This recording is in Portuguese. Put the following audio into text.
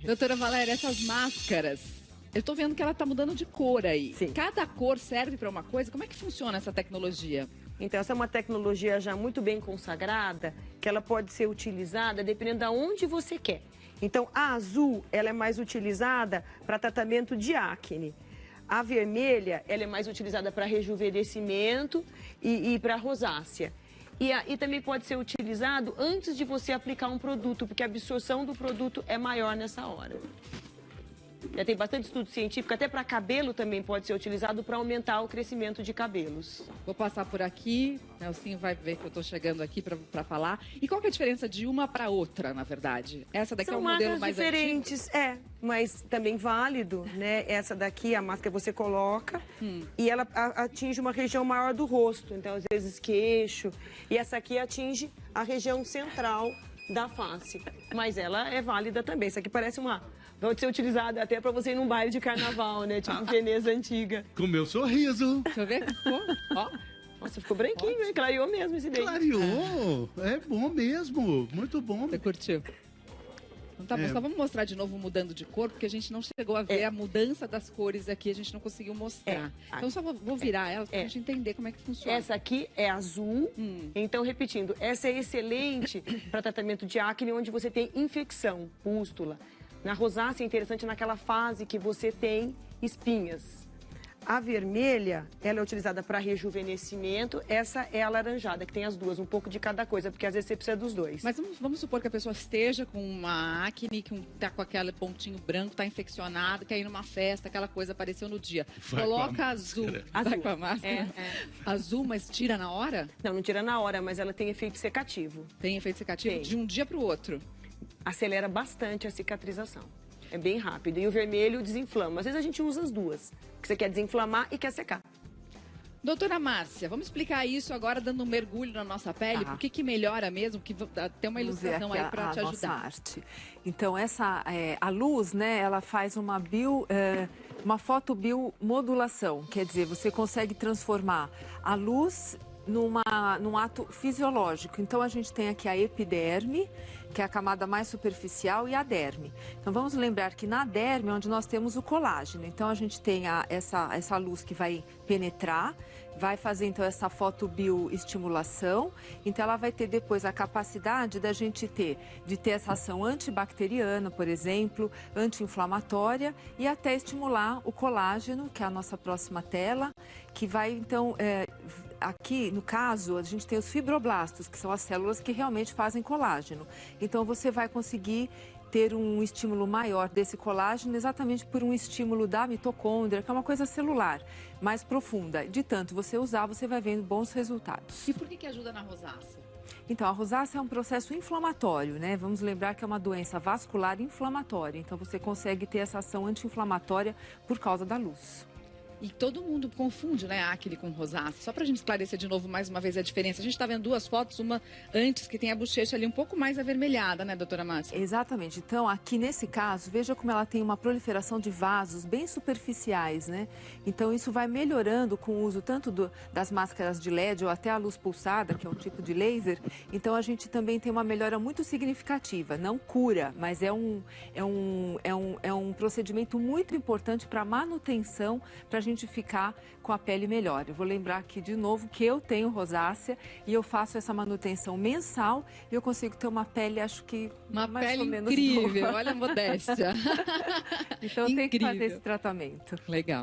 Doutora Valéria, essas máscaras, eu tô vendo que ela tá mudando de cor aí. Sim. Cada cor serve para uma coisa. Como é que funciona essa tecnologia? Então, essa é uma tecnologia já muito bem consagrada, que ela pode ser utilizada dependendo de onde você quer. Então, a azul, ela é mais utilizada para tratamento de acne. A vermelha, ela é mais utilizada para rejuvenescimento e, e para rosácea. E, e também pode ser utilizado antes de você aplicar um produto, porque a absorção do produto é maior nessa hora. Já tem bastante estudo científico, até para cabelo também pode ser utilizado para aumentar o crescimento de cabelos. Vou passar por aqui, Nelsinho vai ver que eu tô chegando aqui para falar. E qual que é a diferença de uma para outra, na verdade? Essa daqui São é um modelo mais diferentes, é, mas também válido, né? Essa daqui, a máscara você coloca Hum. e ela atinge uma região maior do rosto, então às vezes queixo. E essa aqui atinge a região central da face, mas ela é válida também. Essa aqui parece uma pode ser utilizada até para você ir num baile de carnaval, né? Tipo Veneza antiga. Com meu sorriso. Deixa eu ver. Ficou? Ó. Nossa, ficou branquinho, hein? Clareou mesmo esse daí. Clareou. É bom mesmo. Muito bom. Você curtiu? Então tá bom, É. só vamos mostrar de novo mudando de cor, porque a gente não chegou a ver É. a mudança das cores aqui, a gente não conseguiu mostrar. É. Então só vou, vou virar elas pra É. gente entender como é que funciona. Essa aqui é azul. Hum. Então, repetindo, essa é excelente para tratamento de acne onde você tem infecção, pústula. Na rosácea é interessante naquela fase que você tem espinhas. A vermelha, ela é utilizada para rejuvenescimento. Essa é a laranjada, que tem as duas, um pouco de cada coisa, porque às vezes você precisa dos dois. Mas vamos, vamos supor que a pessoa esteja com uma acne, que um, tá com aquele pontinho branco, tá infeccionado, quer ir numa festa, aquela coisa apareceu no dia. Vai com a Coloca azul. máscara. Vai Azul. com a máscara. É, é. Azul, mas tira na hora? Não, não tira na hora, mas ela tem efeito secativo. Tem efeito secativo Tem. de um dia pro outro. Acelera bastante a cicatrização. É bem rápido. E o vermelho desinflama. Às vezes a gente usa as duas, que você quer desinflamar e quer secar. Doutora Márcia, vamos explicar isso agora dando um mergulho na nossa pele, Tá. por que que melhora mesmo, que v- tem uma ilustração aí para te nossa ajudar. arte. Então, essa, é, a luz, né, ela faz uma bio, é, uma fotobiomodulação, quer dizer, você consegue transformar a luz numa, num ato fisiológico. Então, a gente tem aqui a epiderme, que é a camada mais superficial, e a derme. Então, vamos lembrar que na derme é onde nós temos o colágeno. Então, a gente tem a- essa, essa luz que vai penetrar, vai fazer então essa fotobioestimulação. Então ela vai ter depois a capacidade da gente ter de ter essa ação antibacteriana, por exemplo, anti-inflamatória e até estimular o colágeno, que é a nossa próxima tela, que vai então é, aqui no caso a gente tem os fibroblastos, que são as células que realmente fazem colágeno. Então você vai conseguir ter um estímulo maior desse colágeno exatamente por um estímulo da mitocôndria, que é uma coisa celular, mais profunda. De tanto você usar, você vai vendo bons resultados. E por que que ajuda na rosácea? Então, a rosácea é um processo inflamatório, né? Vamos lembrar que é uma doença vascular inflamatória. Então, você consegue ter essa ação anti-inflamatória por causa da luz. E todo mundo confunde, né, acne com rosácea. Só pra gente esclarecer de novo mais uma vez a diferença. A gente tá vendo duas fotos, uma antes que tem a bochecha ali um pouco mais avermelhada, né, doutora Márcia? Exatamente. Então, aqui nesse caso, veja como ela tem uma proliferação de vasos bem superficiais, né? Então, isso vai melhorando com o uso tanto do- das máscaras de LED ou até a luz pulsada, que é um tipo de laser. Então, a gente também tem uma melhora muito significativa. Não cura, mas é um, é um, é um, é um procedimento muito importante para manutenção, para a gente ficar com a pele melhor. Eu vou lembrar aqui de novo que eu tenho rosácea e eu faço essa manutenção mensal e eu consigo ter uma pele, acho que Uma mais pele ou menos incrível, boa. olha a modéstia. Então tem que fazer esse tratamento. Legal.